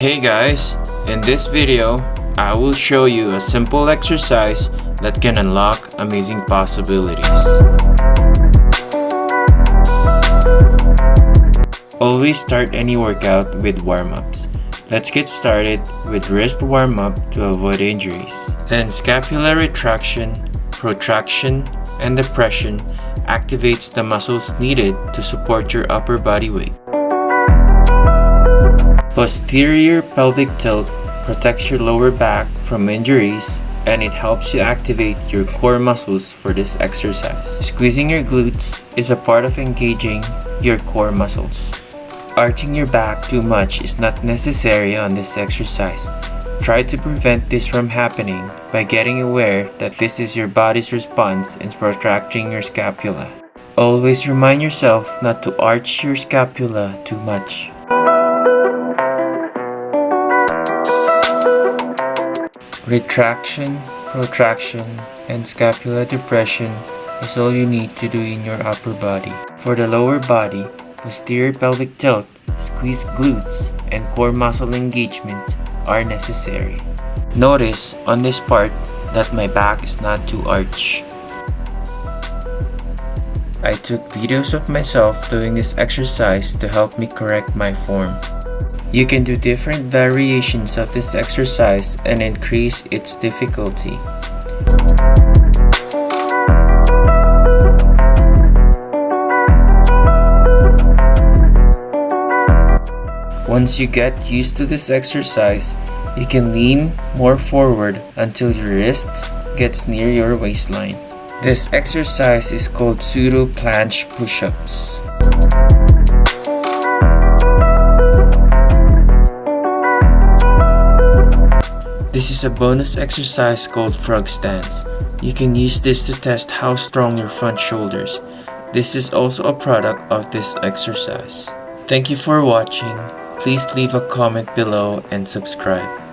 Hey guys, in this video, I will show you a simple exercise that can unlock amazing possibilities. Always start any workout with warm-ups. Let's get started with wrist warm-up to avoid injuries. Then scapular retraction, protraction, and depression activates the muscles needed to support your upper body weight. Posterior pelvic tilt protects your lower back from injuries and it helps you activate your core muscles for this exercise. Squeezing your glutes is a part of engaging your core muscles. Arching your back too much is not necessary on this exercise. Try to prevent this from happening by getting aware that this is your body's response in protracting your scapula. Always remind yourself not to arch your scapula too much. Retraction, protraction, and scapular depression is all you need to do in your upper body. For the lower body, posterior pelvic tilt, squeeze glutes, and core muscle engagement are necessary. Notice on this part that my back is not too arched. I took videos of myself doing this exercise to help me correct my form. You can do different variations of this exercise and increase its difficulty. Once you get used to this exercise, you can lean more forward until your wrist gets near your waistline. This exercise is called pseudo planche push-ups. This is a bonus exercise called frog stance. You can use this to test how strong your front shoulders. This is also a product of this exercise. Thank you for watching. Please leave a comment below and subscribe.